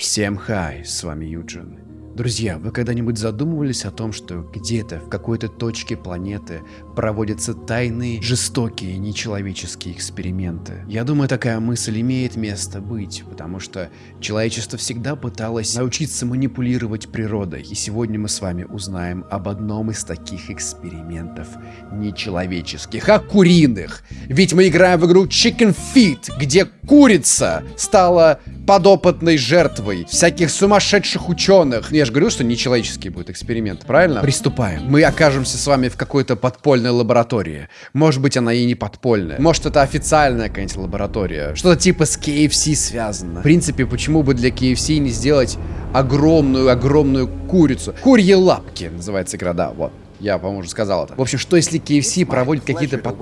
Всем хай, с вами Юджин. Друзья, вы когда-нибудь задумывались о том, что где-то в какой-то точке планеты проводятся тайные, жестокие, нечеловеческие эксперименты? Я думаю, такая мысль имеет место быть, потому что человечество всегда пыталось научиться манипулировать природой. И сегодня мы с вами узнаем об одном из таких экспериментов нечеловеческих, а куриных. Ведь мы играем в игру Chicken Feet, где курица стала подопытной жертвой всяких сумасшедших ученых. Же говорю, что нечеловеческий будет эксперимент, правильно? Приступаем. Мы окажемся с вами в какой-то подпольной лаборатории. Может быть, она и не подпольная. Может, это официальная какая-нибудь лаборатория. Что-то типа с KFC связано. В принципе, почему бы для KFC не сделать огромную-огромную курицу? Курьи лапки называется игра, да, вот. Я, по-моему, уже сказал это. В общем, что если KFC проводит какие-то... Под...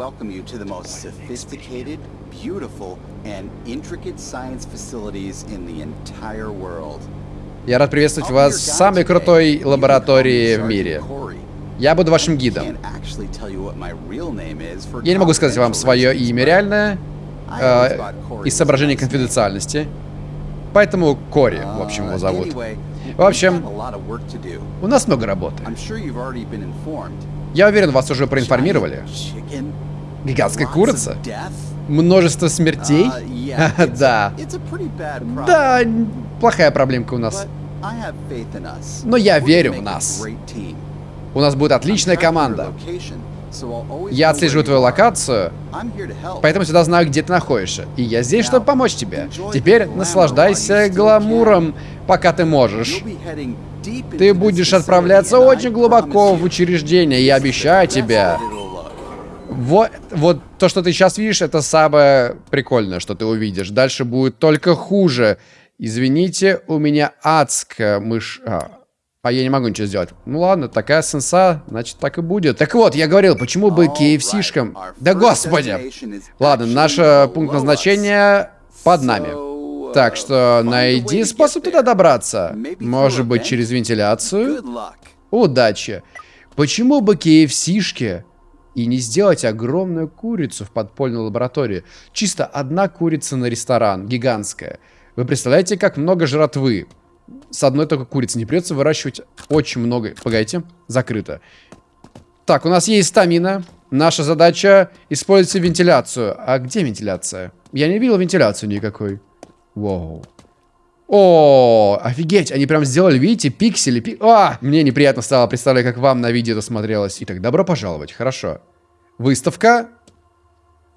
Я рад приветствовать вас в самой крутой лаборатории в мире. Я буду вашим гидом. Я не могу сказать вам свое имя реальное, э, из соображений конфиденциальности. Поэтому Кори, в общем, его зовут. В общем, у нас много работы. Я уверен, вас уже проинформировали. Гигантская курица? Множество смертей? да. Да, плохая проблемка у нас. Но я верю в нас. У нас будет отличная команда. Я отслеживаю твою локацию, поэтому всегда знаю, где ты находишься. И я здесь, чтобы помочь тебе. Теперь наслаждайся гламуром, пока ты можешь. Ты будешь отправляться очень глубоко в учреждение, я обещаю тебе. Вот, вот то, что ты сейчас видишь, это самое прикольное, что ты увидишь. Дальше будет только хуже. Извините, у меня адская мышь... А, а я не могу ничего сделать. Ну ладно, такая сенса, значит так и будет. Так вот, я говорил, почему бы KFC-шкам... Да господи! Ладно, наш э, пункт назначения под нами. Так что найди способ туда добраться. Может быть, через вентиляцию? Удачи. Почему бы KFC-шки и не сделать огромную курицу в подпольной лаборатории? Чисто одна курица на ресторан, гигантская. Вы представляете, как много жратвы? с одной только курицы. Не придется выращивать очень много. Погодите, закрыто. Так, у нас есть стамина. Наша задача использовать вентиляцию. А где вентиляция? Я не видел вентиляцию никакой. Воу. О, офигеть, они прям сделали, видите, пиксели. Пик... А, мне неприятно стало, представляю, как вам на видео это смотрелось. Итак, добро пожаловать, хорошо. Выставка.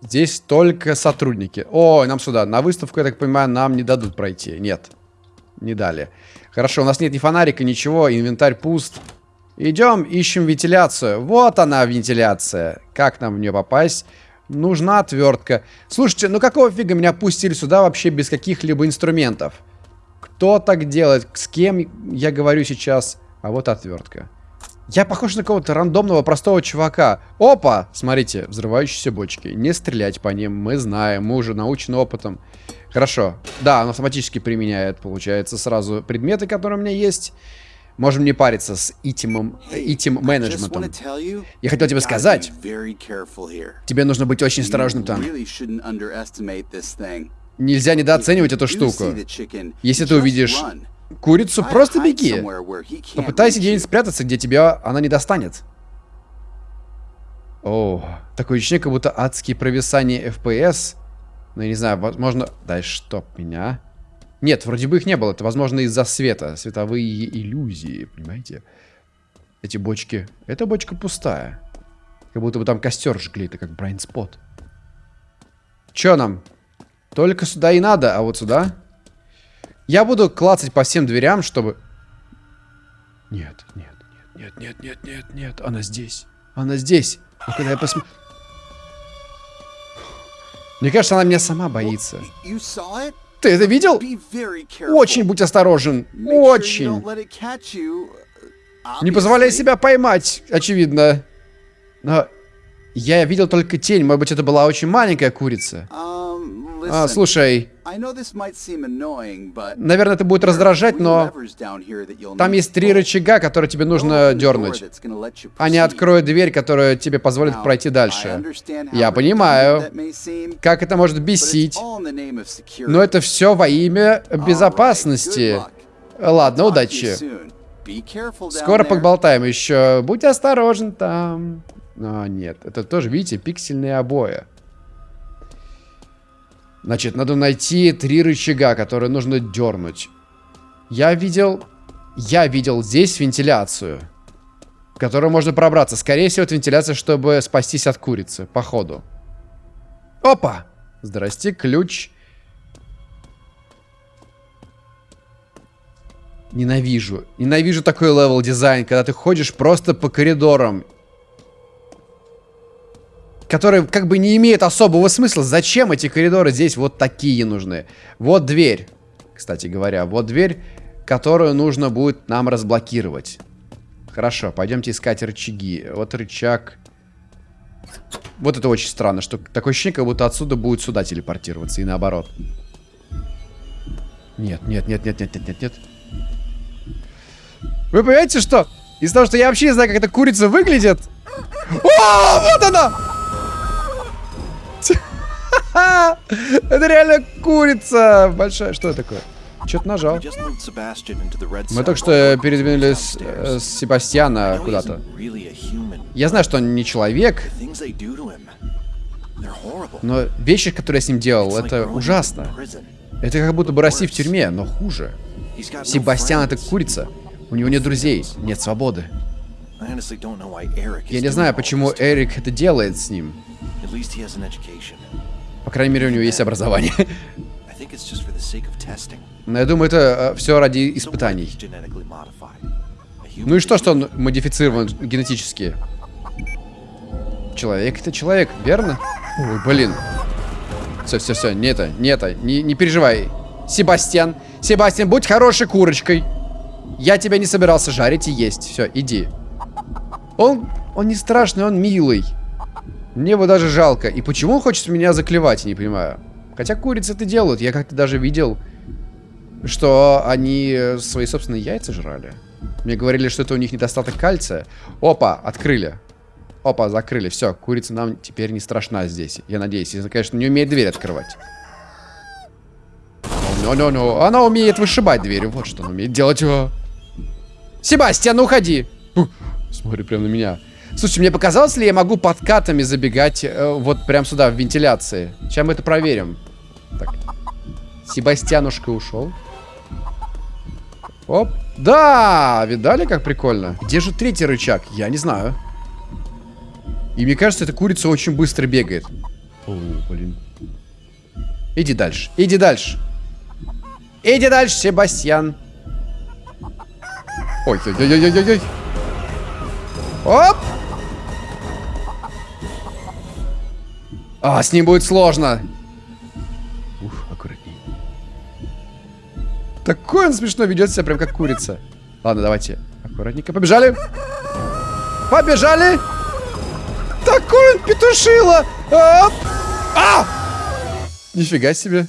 Здесь только сотрудники. О, нам сюда. На выставку, я так понимаю, нам не дадут пройти. Нет не дали. Хорошо, у нас нет ни фонарика, ничего, инвентарь пуст. Идем, ищем вентиляцию. Вот она, вентиляция. Как нам в нее попасть? Нужна отвертка. Слушайте, ну какого фига меня пустили сюда вообще без каких-либо инструментов? Кто так делает? С кем я говорю сейчас? А вот отвертка. Я похож на кого-то рандомного простого чувака. Опа! Смотрите, взрывающиеся бочки. Не стрелять по ним, мы знаем, мы уже научены опытом. Хорошо. Да, он автоматически применяет, получается, сразу предметы, которые у меня есть. Можем не париться с этим, этим менеджментом. Я хотел тебе сказать, тебе нужно быть очень осторожным там. Нельзя недооценивать эту штуку. Если ты увидишь курицу, просто беги. Попытайся где-нибудь спрятаться, где тебя она не достанет. О, такое ощущение, как будто адские провисания FPS ну, я не знаю, возможно... Да чтоб меня. Нет, вроде бы их не было. Это, возможно, из-за света. Световые иллюзии, понимаете? Эти бочки... Эта бочка пустая. Как будто бы там костер жгли. Это как Брайан Спот. Чё нам? Только сюда и надо, а вот сюда... Я буду клацать по всем дверям, чтобы... Нет, нет, нет, нет, нет, нет, нет, нет. Она здесь. Она здесь. А когда я посмотрю... Мне кажется, она меня сама боится. Ты это видел? Очень будь осторожен. Очень. Не позволяй себя поймать, очевидно. Но я видел только тень. Может быть, это была очень маленькая курица. А, слушай, Наверное, это будет раздражать, но там есть три рычага, которые тебе нужно дернуть. Они откроют дверь, которая тебе позволит пройти дальше. Я понимаю, как это может бесить, но это все во имя безопасности. Ладно, удачи. Скоро поболтаем еще. Будь осторожен там. А, нет, это тоже, видите, пиксельные обои. Значит, надо найти три рычага, которые нужно дернуть. Я видел... Я видел здесь вентиляцию, в которую можно пробраться. Скорее всего, это вентиляция, чтобы спастись от курицы, походу. Опа! Здрасте, ключ. Ненавижу. Ненавижу такой level design, когда ты ходишь просто по коридорам которые как бы не имеют особого смысла. Зачем эти коридоры здесь вот такие нужны? Вот дверь, кстати говоря, вот дверь, которую нужно будет нам разблокировать. Хорошо, пойдемте искать рычаги. Вот рычаг... Вот это очень странно, что такое ощущение, как будто отсюда будет сюда телепортироваться, и наоборот. Нет, нет, нет, нет, нет, нет, нет, нет. Вы понимаете, что? Из-за того, что я вообще не знаю, как эта курица выглядит. О, вот она! Это реально курица большая. Что это такое? Что-то нажал. Мы только что передвинулись э, с Себастьяна куда-то. Я знаю, что он не человек. Но вещи, которые я с ним делал, это ужасно. Это как будто бы Россия в тюрьме, но хуже. Себастьян это курица. У него нет друзей, нет свободы. Я не знаю, почему Эрик это делает с ним. По крайней мере, у него есть образование. Но я думаю, это э, все ради испытаний. Ну и что, что он модифицирован генетически? Человек это человек, верно? Ой, блин. Все, все, все, не это, не это, не, не переживай. Себастьян, Себастьян, будь хорошей курочкой. Я тебя не собирался жарить и есть. Все, иди. Он, он не страшный, он милый. Мне его даже жалко. И почему он хочет меня заклевать, не понимаю. Хотя курицы это делают. Я как-то даже видел, что они свои собственные яйца жрали. Мне говорили, что это у них недостаток кальция. Опа, открыли. Опа, закрыли. Все, курица нам теперь не страшна здесь. Я надеюсь. Если, конечно, не умеет дверь открывать. Ну, ну, ну. Она умеет вышибать дверь. Вот что она умеет делать. Себастьян, уходи. Смотри прямо на меня. Слушай, мне показалось ли, я могу подкатами забегать э, вот прям сюда, в вентиляции? Сейчас мы это проверим. Так. Себастьянушка ушел. Оп. Да! Видали, как прикольно? Где же третий рычаг? Я не знаю. И мне кажется, эта курица очень быстро бегает. О, блин. Иди дальше. Иди дальше. Иди дальше, Себастьян. Ой-ой-ой-ой-ой-ой. Оп! А, с ним будет сложно. Ух, аккуратней. Такой он смешно ведет себя, прям как курица. Ладно, давайте. Аккуратненько. Побежали. Побежали. Такой он петушило. Оп. А! Нифига себе.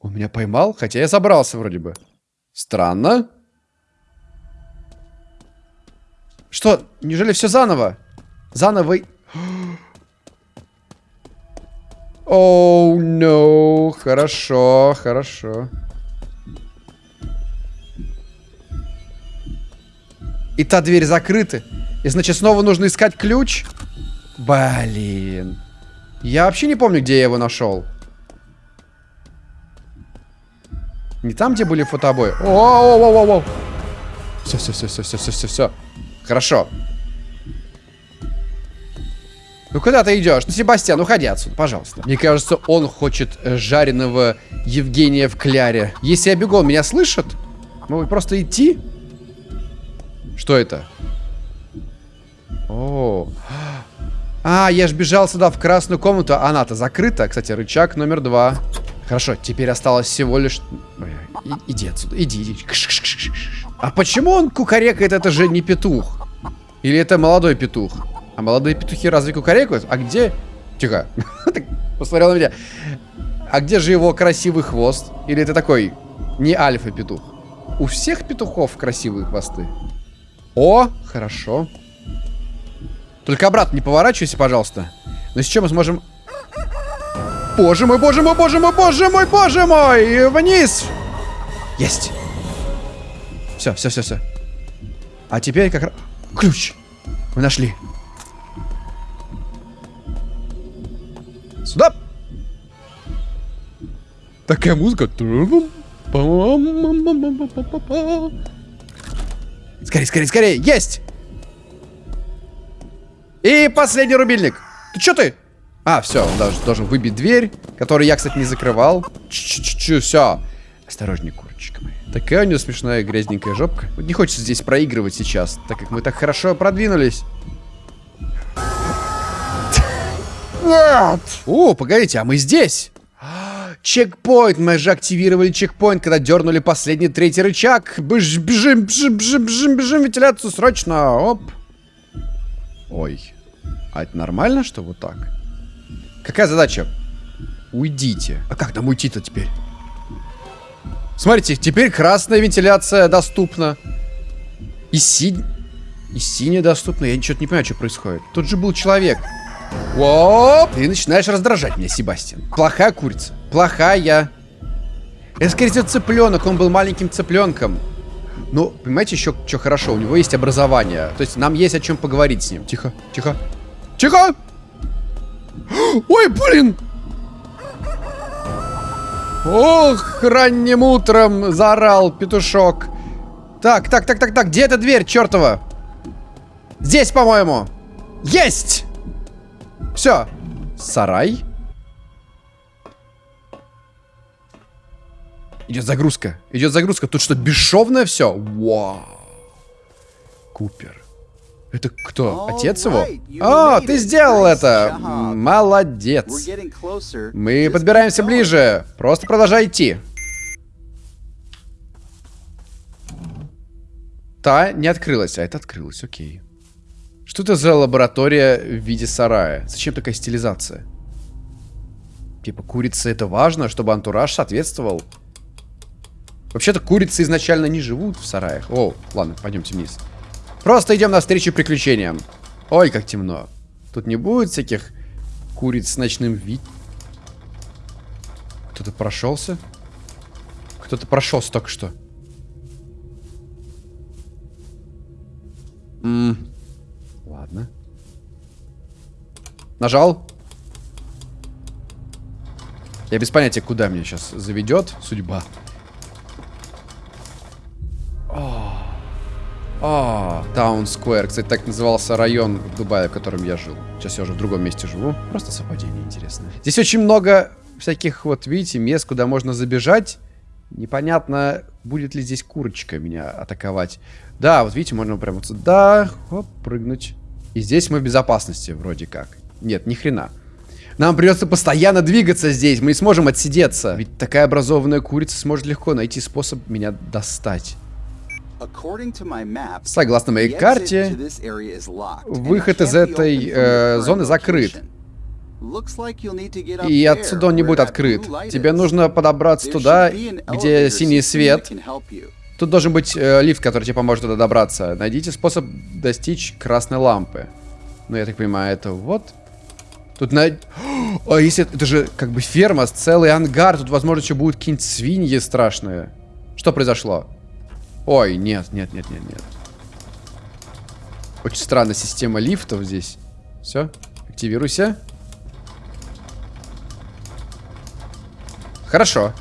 Он меня поймал, хотя я забрался вроде бы. Странно. Что? Неужели все заново? Заново... Оу, oh, no. Хорошо, хорошо. И та дверь закрыта. И значит, снова нужно искать ключ? Блин. Я вообще не помню, где я его нашел. Не там, где были фотобои. О-о-о-о-о. Все, все, все, все, все, все, все, все. Хорошо. Ну куда ты идешь? Ну, Себастьян, уходи отсюда, пожалуйста. Мне кажется, он хочет э, жареного Евгения в кляре. Если я бегу, он меня слышит? Могу просто идти? Что это? О, а, я ж бежал сюда в красную комнату. Она-то закрыта. Кстати, рычаг номер два. Хорошо, теперь осталось всего лишь... И, иди отсюда, иди, иди. А почему он кукарекает? Это же не петух. Или это молодой петух? А молодые петухи разве кукарекают? А где... Тихо. Посмотрел на меня. А где же его красивый хвост? Или это такой не альфа-петух? У всех петухов красивые хвосты. О, хорошо. Только обратно не поворачивайся, пожалуйста. Но сейчас мы сможем... Боже мой, боже мой, боже мой, боже мой, боже мой! Вниз! Есть! Все, все, все, все. А теперь как раз... Ключ! Мы нашли. Сюда! Такая музыка. Скорее, скорее, скорее! Есть! И последний рубильник. Ты что ты? А, все, он даже должен выбить дверь, которую я, кстати, не закрывал. Чу-чу-чу, все. Осторожней, курочка моя. Такая у нее смешная грязненькая жопка. Вот не хочется здесь проигрывать сейчас, так как мы так хорошо продвинулись. Нет! О, погодите, а мы здесь? Чекпоинт! Мы же активировали чекпоинт, когда дернули последний третий рычаг. Бж, бежим, бежим, бежим, бежим, бежим, вентиляцию срочно. Оп. Ой. А это нормально, что вот так? Какая задача? Уйдите. А как нам уйти-то теперь? Смотрите, теперь красная вентиляция доступна. И синь... И синяя доступна. Я ничего не понимаю, что происходит. Тут же был человек. Оп! Ты начинаешь раздражать меня, Себастьян. Плохая курица. Плохая. Это, скорее всего, цыпленок. Он был маленьким цыпленком. Ну, понимаете, еще что хорошо. У него есть образование. То есть нам есть о чем поговорить с ним. Тихо, тихо. Тихо! Ой, блин! Ох, ранним утром заорал петушок. Так, так, так, так, так, где эта дверь, чертова? Здесь, по-моему. Есть! Все. Сарай. Идет загрузка. Идет загрузка. Тут что, бесшовное все? Вау. Купер. Это кто? Отец его? О, ты сделал это! Молодец. Мы подбираемся ближе. Просто продолжай идти. Та не открылась, а это открылась, окей. Что это за лаборатория в виде сарая? Зачем такая стилизация? Типа, курица это важно, чтобы антураж соответствовал. Вообще-то курицы изначально не живут в сараях. О, ладно, пойдемте вниз. Просто идем навстречу приключениям. Ой, как темно. Тут не будет всяких куриц с ночным вид. Кто-то прошелся? Кто-то прошелся только что. М -м. Ладно. Нажал. Я без понятия, куда меня сейчас заведет судьба. А, Таун Сквер. Кстати, так назывался район в Дубае, в котором я жил. Сейчас я уже в другом месте живу. Просто совпадение интересно. Здесь очень много всяких, вот видите, мест, куда можно забежать. Непонятно, будет ли здесь курочка меня атаковать. Да, вот видите, можно прямо сюда, хоп, прыгнуть. И здесь мы в безопасности, вроде как. Нет, ни хрена. Нам придется постоянно двигаться здесь, мы не сможем отсидеться. Ведь такая образованная курица сможет легко найти способ меня достать. Согласно моей карте, выход из этой э, зоны закрыт. И отсюда он не будет открыт. Тебе нужно подобраться туда, где синий свет. Тут должен быть э, лифт, который тебе поможет туда добраться. Найдите способ достичь красной лампы. Ну, я так понимаю, это вот. Тут на... О, если... Это же как бы ферма, целый ангар. Тут, возможно, еще будут какие-нибудь свиньи страшные. Что произошло? Ой, нет, нет, нет, нет, нет. Очень странная система лифтов здесь. Все, активируйся. Хорошо.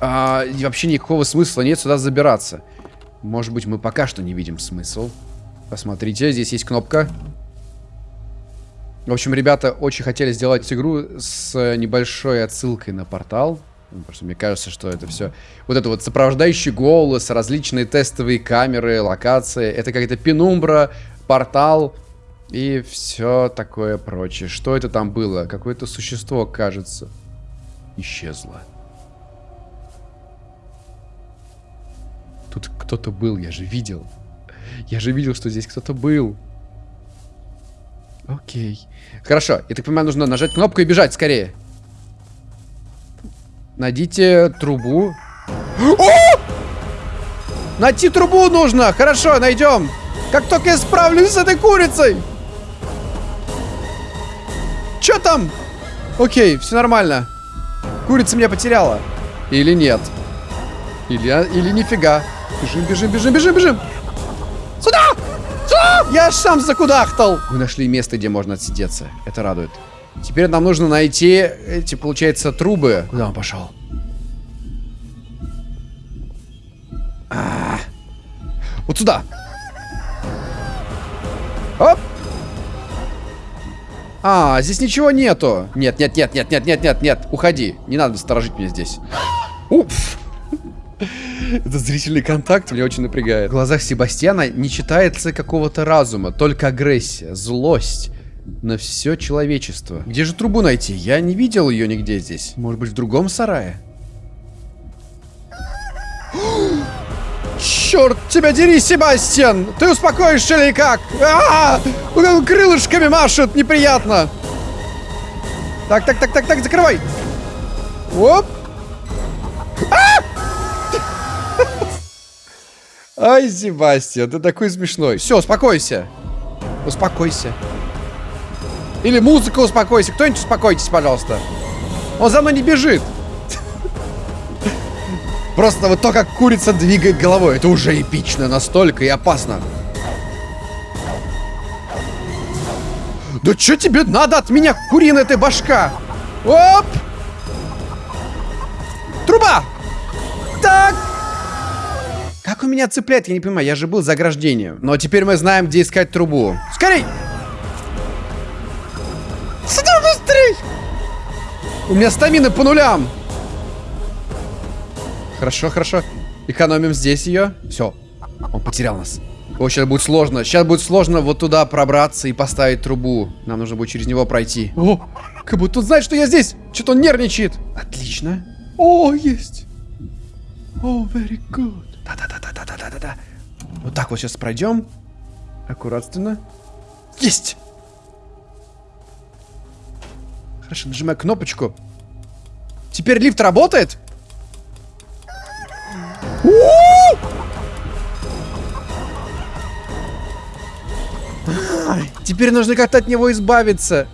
А, вообще никакого смысла нет сюда забираться. Может быть, мы пока что не видим смысл. Посмотрите, здесь есть кнопка. В общем, ребята очень хотели сделать игру с небольшой отсылкой на портал. Ну, просто мне кажется, что это все... Вот это вот сопровождающий голос, различные тестовые камеры, локации. Это какая-то пенумбра, портал и все такое прочее. Что это там было? Какое-то существо, кажется, исчезло. Тут кто-то был, я же видел. Я же видел, что здесь кто-то был. Окей. Хорошо, я так понимаю, нужно нажать кнопку и бежать скорее. Найдите трубу. О! Найти трубу нужно! Хорошо, найдем. Как только я справлюсь с этой курицей. Чё там? Окей, все нормально. Курица меня потеряла. Или нет? Или, а, или нифига. Бежим, бежим, бежим, бежим, бежим. Сюда! Сюда! Я сам закудахтал. Мы нашли место, где можно отсидеться. Это радует. Теперь нам нужно найти эти, получается, трубы. Куда он пошел? А -а -а. Вот сюда. Оп! А, здесь ничего нету. Нет, нет, нет, нет, нет, нет, нет, нет. Уходи. Не надо сторожить меня здесь. Уф. Это зрительный контакт меня очень напрягает. В глазах Себастьяна не читается какого-то разума, только агрессия, злость на все человечество. Где же трубу найти? Я не видел ее нигде здесь. Может быть, в другом сарае? Черт тебя дери, Себастьян! Ты успокоишься или как? А -а -а! Крылышками машет, неприятно. Так, так, так, так, так, закрывай. Оп. Ай, Себастьян, ты такой смешной. Все, успокойся. Успокойся. Или музыка успокойся. Кто-нибудь успокойтесь, пожалуйста. Он за мной не бежит. Просто вот то, как курица двигает головой, это уже эпично настолько и опасно. Да что тебе надо от меня, куриная ты башка? Оп! Труба! Так! Как у меня цепляет, я не понимаю, я же был за ограждением. Но теперь мы знаем, где искать трубу. Скорей! Сюда быстрей! У меня стамина по нулям. Хорошо, хорошо. Экономим здесь ее. Все. Он потерял нас. О, сейчас будет сложно. Сейчас будет сложно вот туда пробраться и поставить трубу. Нам нужно будет через него пройти. О, как будто он знает, что я здесь. Что-то он нервничает. Отлично. О, есть. О, very good. Да-да-да-да-да-да-да. Вот так вот сейчас пройдем. Аккуратно. Есть! Хорошо, нажимаю кнопочку. Теперь лифт работает? Теперь нужно как-то от него избавиться.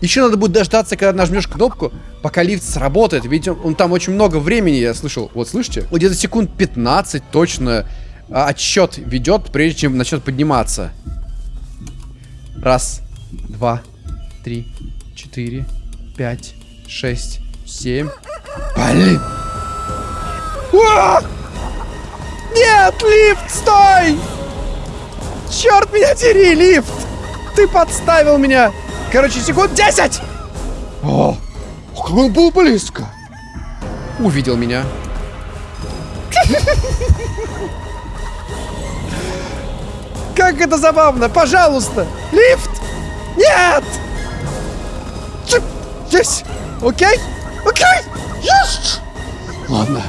Еще надо будет дождаться, когда нажмешь кнопку, пока лифт сработает. Ведь он, он там очень много времени, я слышал. Вот, слышите? Вот где-то секунд 15 точно а, отсчет ведет, прежде чем начнет подниматься. Раз, два, три, четыре, пять, шесть, семь. Блин! Нет, лифт, стой! Черт меня дери, лифт! Ты подставил меня! Короче, секунд 10! О, он был близко! Увидел меня. Как это забавно! Пожалуйста! Лифт! Нет! Есть! Окей? Окей! Есть! Ладно.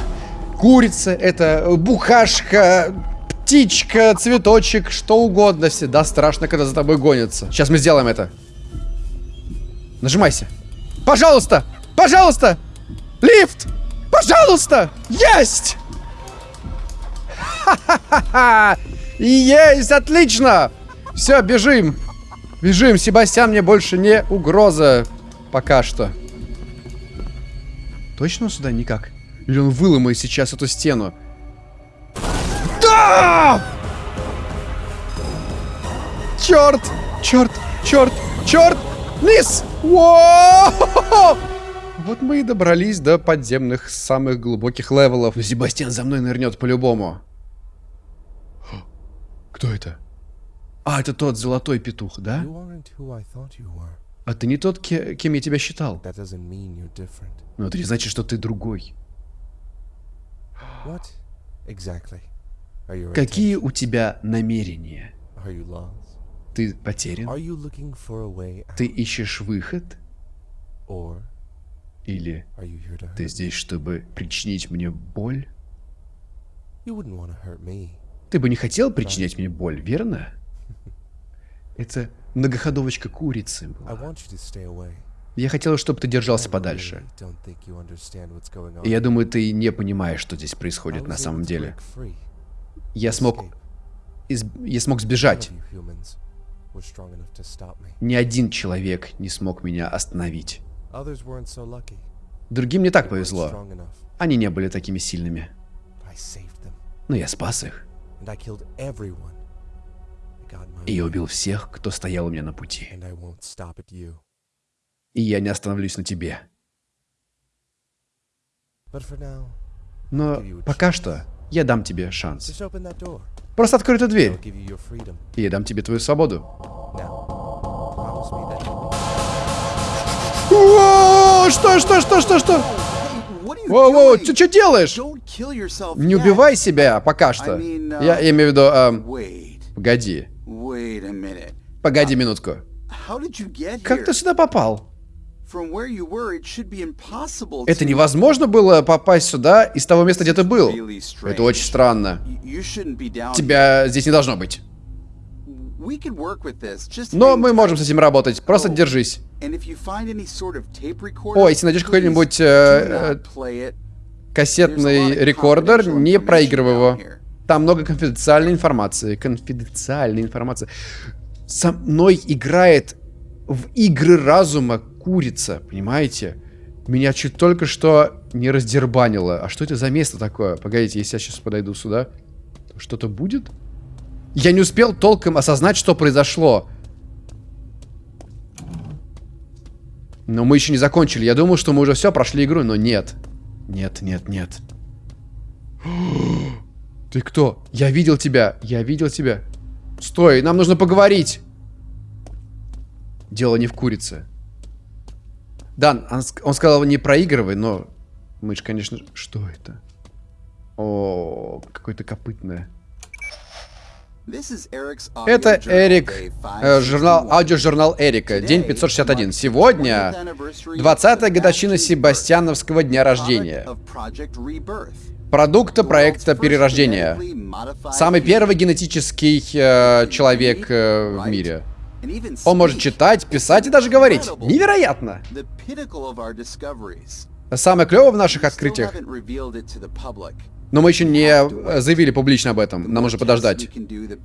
Курица, это бухашка, птичка, цветочек, что угодно. Всегда страшно, когда за тобой гонятся. Сейчас мы сделаем это. Нажимайся. Пожалуйста! Пожалуйста! Лифт! Пожалуйста! Есть! Ха-ха-ха! Есть! Отлично! Все, бежим! Бежим! Себастьян мне больше не угроза. Пока что. Точно сюда никак? Или он выломает сейчас эту стену? Да! Черт! Черт! Черт! Черт! Низ! Вот мы и добрались до подземных самых глубоких level ов. Себастьян за мной нырнет по-любому. Кто это? А, это тот золотой петух, да? А ты не тот, кем я тебя считал. Но это не значит, что ты другой. Какие у тебя намерения? Ты потерян? Ты ищешь выход? Или ты здесь, чтобы причинить мне боль? Ты бы не хотел причинять мне боль, верно? Это многоходовочка курицы была. Я хотел, чтобы ты держался подальше. И я думаю, ты не понимаешь, что здесь происходит на самом деле. Я смог... Из... Я смог сбежать. Ни один человек не смог меня остановить. Другим не так повезло. Они не были такими сильными. Но я спас их. И я убил всех, кто стоял у меня на пути. И я не остановлюсь на тебе. Но пока что я дам тебе шанс. Просто открой эту дверь. И я дам тебе твою свободу. О, что, что, что, что, что? Воу-воу, ты что делаешь? Не убивай себя пока что. Я, я имею в виду... Эм, погоди. Погоди минутку. Как ты сюда попал? Это невозможно было попасть сюда из того места, где ты был. Это очень странно. Тебя здесь не должно быть. Но мы можем с этим работать. Просто oh, держись. О, если найдешь какой-нибудь э, э, кассетный рекордер, не проигрывай его. Там много конфиденциальной информации. Конфиденциальной информации. Со мной играет в игры разума курица, понимаете? Меня чуть только что не раздербанило. А что это за место такое? Погодите, если я сейчас подойду сюда, что-то будет? Я не успел толком осознать, что произошло. Но мы еще не закончили. Я думал, что мы уже все, прошли игру, но нет. Нет, нет, нет. Ты кто? Я видел тебя. Я видел тебя. Стой, нам нужно поговорить. Дело не в курице. Да, он, он сказал не проигрывай, но мы же, конечно... Что это? О, какое-то копытное. Это Эрик, э, журнал, аудиожурнал Эрика, день 561. Сегодня 20-я годовщина Себастьяновского дня рождения. Продукта проекта перерождения. Самый первый генетический э, человек э, в мире. Он может читать, писать и даже говорить. Невероятно! Самое клевое в наших открытиях но мы еще не э, заявили публично об этом. Нам нужно подождать.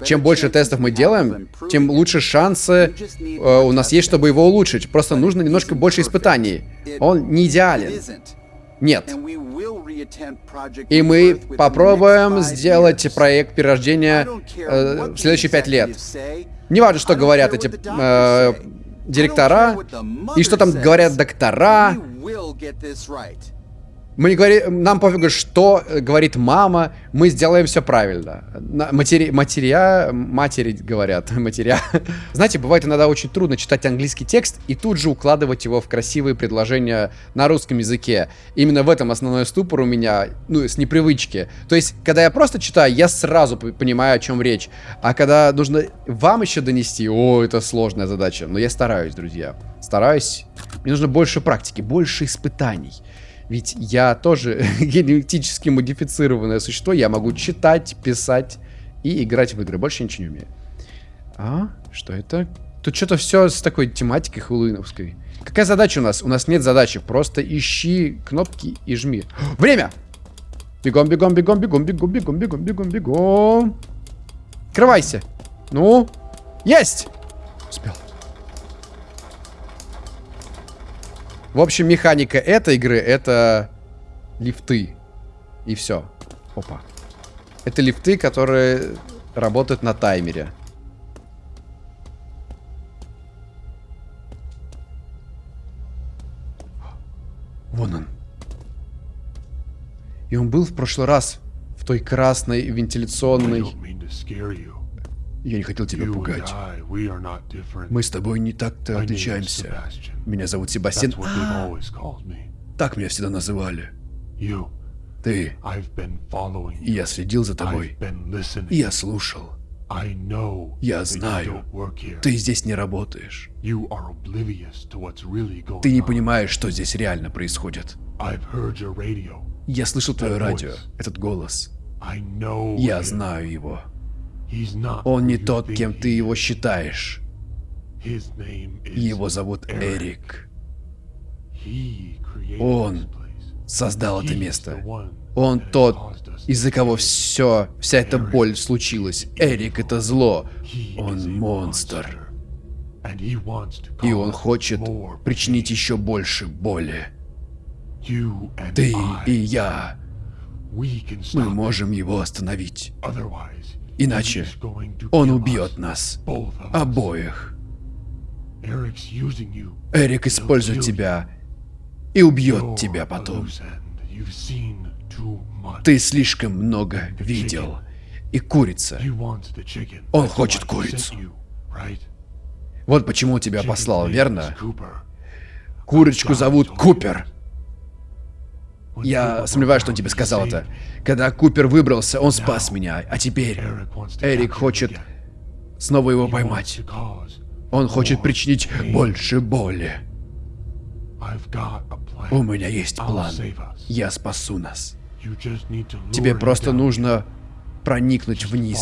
Чем больше тестов мы делаем, тем лучше шансы э, у нас есть, чтобы его улучшить. Просто нужно немножко больше испытаний. Он не идеален. Нет. И мы попробуем сделать проект перерождения э, в следующие пять лет. Не важно, что говорят эти э, директора, и что там говорят доктора. Мы не говорим, нам пофигу, что говорит мама, мы сделаем все правильно. Матери, матеря, матери говорят, матеря. Знаете, бывает иногда очень трудно читать английский текст и тут же укладывать его в красивые предложения на русском языке. Именно в этом основной ступор у меня, ну, с непривычки. То есть, когда я просто читаю, я сразу понимаю, о чем речь. А когда нужно вам еще донести, о, это сложная задача. Но я стараюсь, друзья. Стараюсь. Мне нужно больше практики, больше испытаний. Ведь я тоже генетически модифицированное существо. Я могу читать, писать и играть в игры. Больше ничего не умею. А? Что это? Тут что-то все с такой тематикой хэллоуиновской. Какая задача у нас? У нас нет задачи. Просто ищи кнопки и жми. Время! Бегом, бегом, бегом, бегом, бегом, бегом, бегом, бегом, бегом. Открывайся. Ну? Есть! Успел. В общем, механика этой игры это лифты. И все. Опа. Это лифты, которые работают на таймере. Вон он. И он был в прошлый раз в той красной вентиляционной... Я не хотел тебя пугать. Мы с тобой не так-то отличаемся. Меня зовут Себастьян. А, так меня всегда называли. Ты. Я следил за тобой. Я слушал. Я знаю, ты здесь не работаешь. Ты не понимаешь, что здесь реально происходит. Я слышал твое радио, этот голос. Я знаю его. Он не тот, кем ты его считаешь. Его зовут Эрик. Он создал это место. Он тот, из-за кого все, вся эта боль случилась. Эрик — это зло. Он монстр. И он хочет причинить еще больше боли. Ты и я. Мы можем его остановить. Иначе он убьет нас. Обоих. Эрик использует тебя и убьет тебя потом. Ты слишком много видел. И курица. Он хочет курицу. Вот почему тебя послал, верно? Курочку зовут Купер. Я сомневаюсь, что он тебе сказал это. Когда Купер выбрался, он спас меня, а теперь Эрик хочет снова его поймать. Он хочет причинить больше боли. У меня есть план. Я спасу нас. Тебе просто нужно проникнуть вниз.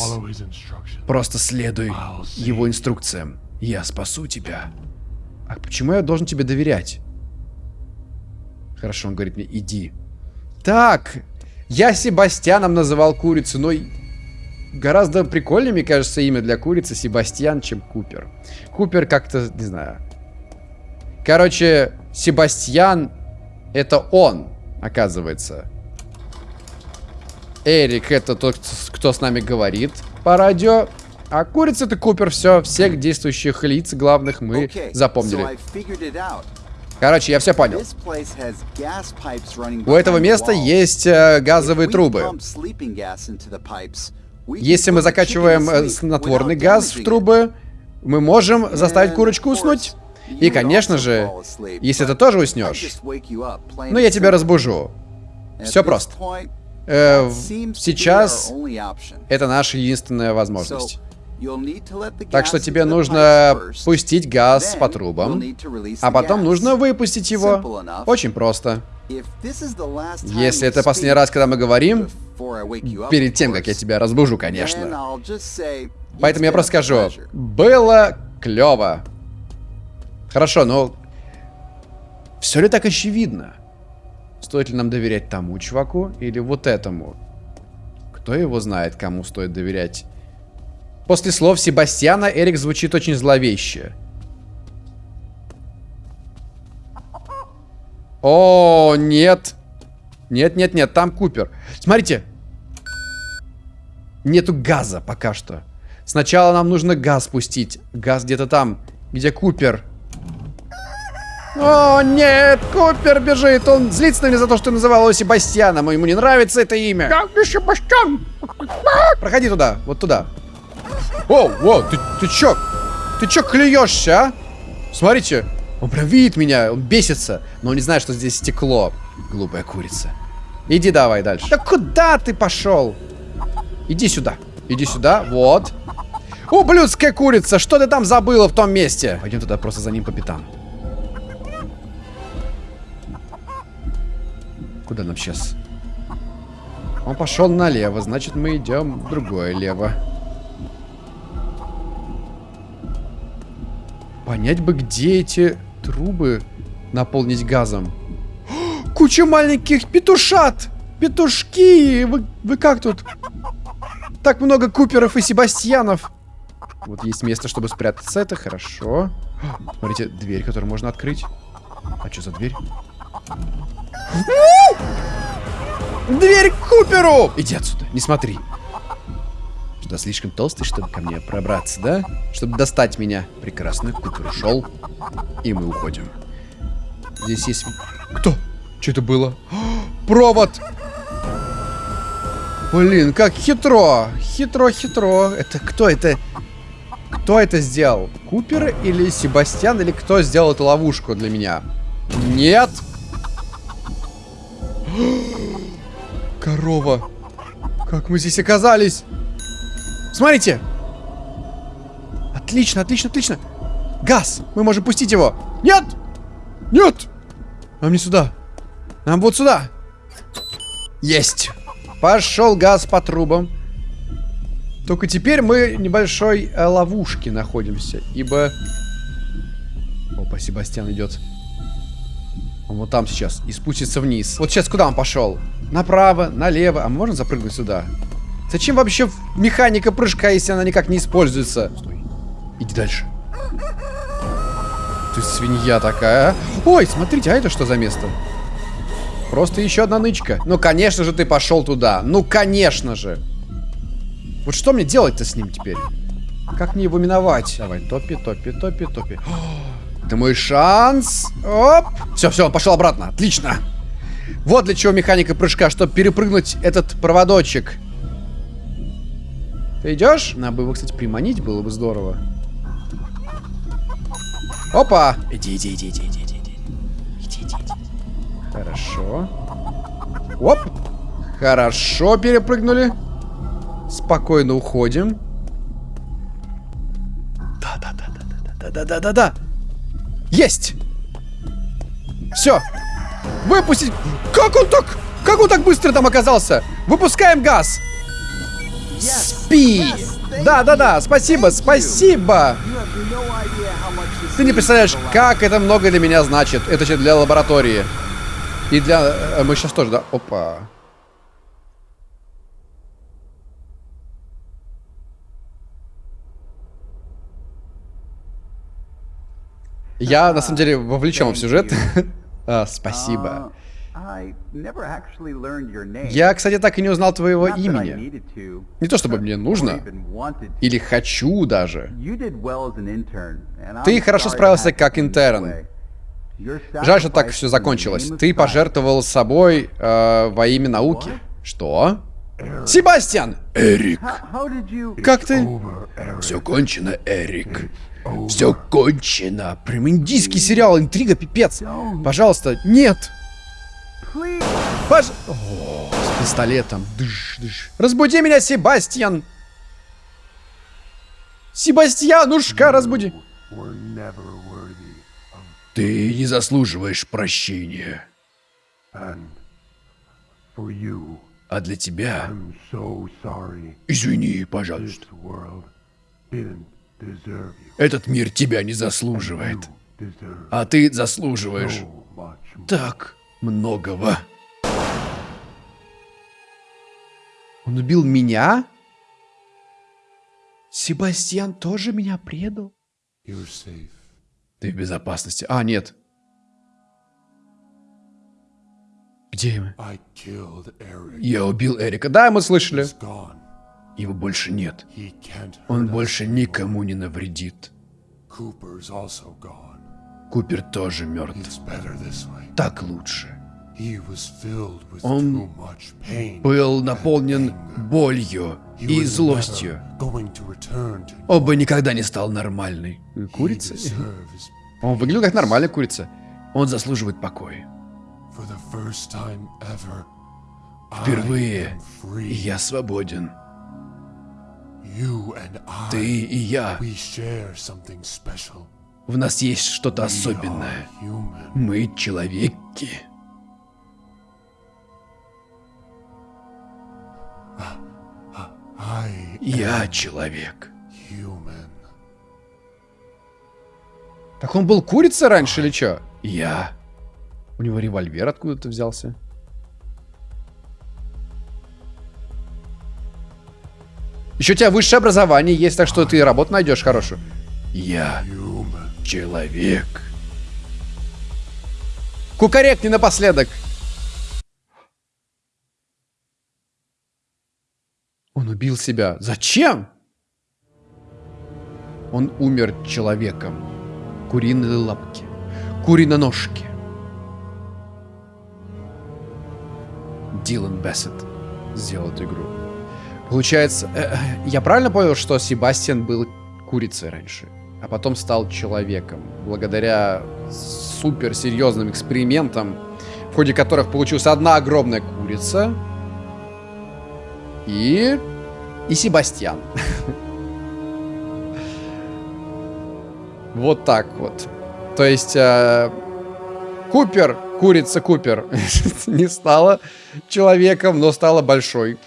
Просто следуй его инструкциям. Я спасу тебя. А почему я должен тебе доверять? Хорошо, он говорит мне, иди. Так, я Себастьяном называл курицу, но гораздо прикольнее, мне кажется, имя для курицы Себастьян, чем Купер. Купер как-то, не знаю. Короче, Себастьян это он, оказывается. Эрик это тот, кто с нами говорит по радио. А курица это Купер, все, всех действующих лиц главных мы запомнили. Короче, я все понял. У этого места есть э, газовые трубы. Если мы закачиваем э, снотворный газ в трубы, мы можем заставить курочку уснуть. И, конечно же, если ты тоже уснешь, ну я тебя разбужу. Все просто. Э, сейчас это наша единственная возможность. Так что тебе нужно пустить газ по трубам, а потом нужно выпустить его. Очень просто. Если это последний раз, когда мы говорим, перед тем, как я тебя разбужу, конечно. Поэтому я просто скажу, было клево. Хорошо, но все ли так очевидно? Стоит ли нам доверять тому чуваку или вот этому? Кто его знает, кому стоит доверять? После слов Себастьяна Эрик звучит очень зловеще. О, нет. Нет, нет, нет, там Купер. Смотрите. Нету газа пока что. Сначала нам нужно газ пустить. Газ где-то там, где Купер. О, нет, Купер бежит. Он злится на меня за то, что называл его Себастьяном. Ему не нравится это имя. Я не Себастьян. Проходи туда, вот туда. О, о, ты, ты чё? Ты чё клюешься, а? Смотрите, он прям видит меня, он бесится, но он не знает, что здесь стекло. Глупая курица. Иди давай дальше. Да куда ты пошел? Иди сюда. Иди сюда, вот. Ублюдская курица, что ты там забыла в том месте? Пойдем туда просто за ним по пятам. Куда нам сейчас? Он пошел налево, значит мы идем другое лево. Понять бы, где эти трубы наполнить газом. Куча маленьких петушат! Петушки! Вы, вы как тут? Так много Куперов и Себастьянов. Вот есть место, чтобы спрятаться. Это хорошо. Смотрите, дверь, которую можно открыть. А что за дверь? Дверь к Куперу! Иди отсюда, не смотри. Что, слишком толстый, чтобы ко мне пробраться, да? Чтобы достать меня. Прекрасно, Купер ушел. И мы уходим. Здесь есть... Кто? Что это было? Провод! Блин, как хитро! Хитро-хитро. Это кто это? Кто это сделал? Купер или Себастьян? Или кто сделал эту ловушку для меня? Нет! Корова! Как мы здесь оказались? Смотрите! Отлично, отлично, отлично. Газ! Мы можем пустить его. Нет! Нет! Нам не сюда. Нам вот сюда. Есть. Пошел газ по трубам. Только теперь мы в небольшой э, ловушке находимся, ибо Опа, Себастьян идет. Он вот там сейчас. И спустится вниз. Вот сейчас куда он пошел? Направо, налево. А можно запрыгнуть сюда? Зачем вообще механика прыжка, если она никак не используется? Стой. Иди дальше. Ты свинья такая, а? Ой, смотрите, а это что за место? Просто еще одна нычка. Ну, конечно же, ты пошел туда. Ну, конечно же. Вот что мне делать-то с ним теперь? Как мне его миновать? Давай, топи, топи, топи, топи. Это мой шанс. Оп. Все, все, он пошел обратно. Отлично. Вот для чего механика прыжка, чтобы перепрыгнуть этот проводочек. Ты идешь? Надо бы его, кстати, приманить, было бы здорово. Опа! Иди, иди, иди, иди, иди, иди. Иди, иди, иди. Хорошо. Оп! Хорошо, перепрыгнули. Спокойно уходим. Да, да, да, да, да, да, да, да, да, да. Есть! Все. Выпустить. Как он так? Как он так быстро там оказался? Выпускаем газ. Спи. Да, да, да. Спасибо, спасибо. Ты не представляешь, как это много для меня значит. Это для лаборатории. И для... Э, мы сейчас тоже, да? Опа. Я, на самом деле, вовлечен в сюжет. а, спасибо. Я, кстати, так и не узнал твоего имени. Не то, чтобы мне нужно. Или хочу даже. Ты хорошо справился как интерн. Жаль, что так все закончилось. Ты пожертвовал собой э, во имя науки. Что? Себастьян! Эрик! Как ты? Все кончено, Эрик. Все кончено. Прям индийский сериал, интрига, пипец. Пожалуйста, нет. Пож... О, с пистолетом. Дыш, дыш. Разбуди меня, Себастьян. Себастьянушка, разбуди. Ты не заслуживаешь прощения. А для тебя... Извини, пожалуйста. Этот мир тебя не заслуживает. А ты заслуживаешь так многого. Он убил меня? Себастьян тоже меня предал? Ты в безопасности. А, нет. Где мы? Я убил Эрика. Да, мы слышали. Его больше нет. Он больше никому не навредит. Купер тоже мертв. Так лучше. Он был наполнен болью и злостью. Он бы никогда не стал нормальной курицей. Он выглядел как нормальная курица. Он заслуживает покоя. Впервые я свободен. Ты и я. В нас есть что-то особенное. Мы человеки. Я человек. Так он был курица раньше или что? Я. У него револьвер откуда-то взялся. Еще у тебя высшее образование есть, так что ты работу найдешь хорошую. Я человек. Кукарекни напоследок. Он убил себя. Зачем? Он умер человеком. Куриные лапки. Куриноножки. Дилан Бессет сделал эту игру. Получается, э, э, я правильно понял, что Себастьян был курицей раньше, а потом стал человеком, благодаря супер серьезным экспериментам, в ходе которых получилась одна огромная курица и... и Себастьян. Вот так вот. То есть... Э, Купер, курица Купер, не стала человеком, но стала большой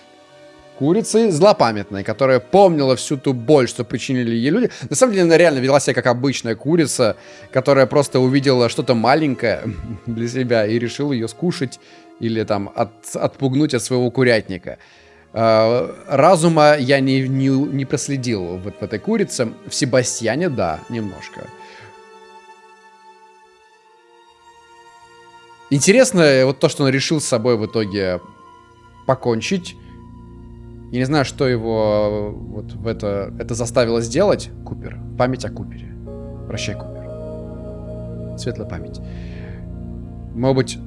курицей злопамятной, которая помнила всю ту боль, что причинили ей люди. На самом деле она реально вела себя как обычная курица, которая просто увидела что-то маленькое для себя и решила ее скушать или там от, отпугнуть от своего курятника. Uh, разума я не, не, не проследил вот в этой курице. В Себастьяне, да, немножко. Интересно вот то, что он решил с собой в итоге покончить. Я не знаю, что его вот в это, это заставило сделать. Купер. Память о Купере. Прощай, Купер. Светлая память. Может быть,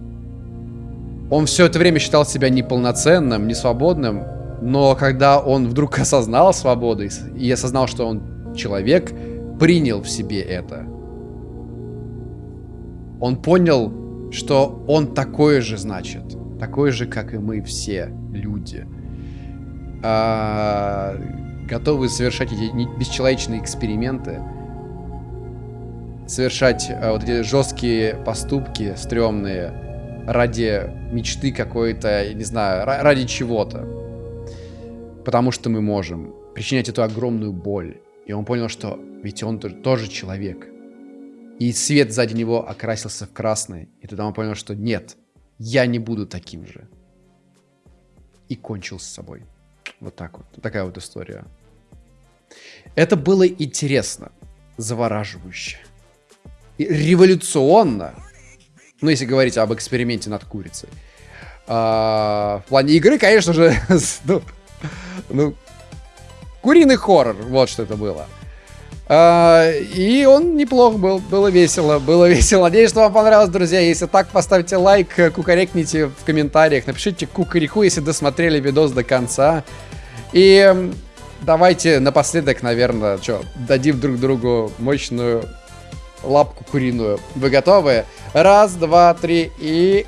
он все это время считал себя неполноценным, несвободным, но когда он вдруг осознал свободу и осознал, что он человек, принял в себе это. Он понял, что он такой же, значит, такой же, как и мы все люди а, готовы совершать эти бесчеловечные эксперименты, совершать а, вот эти жесткие поступки, стрёмные, ради мечты какой-то, не знаю, ради чего-то. Потому что мы можем причинять эту огромную боль. И он понял, что ведь он тоже человек. И свет сзади него окрасился в красный. И тогда он понял, что нет, я не буду таким же. И кончил с собой. Вот так вот. Такая вот история. Это было интересно, завораживающе. И революционно. Ну, если говорить об эксперименте над курицей. А, в плане игры, конечно же, ну, ну, куриный хоррор, вот что это было. А, и он неплох был, было весело, было весело. Надеюсь, что вам понравилось, друзья. Если так, поставьте лайк, кукарекните в комментариях, напишите кукареку, если досмотрели видос до конца. И давайте напоследок, наверное, что, дадим друг другу мощную лапку куриную. Вы готовы? Раз, два, три и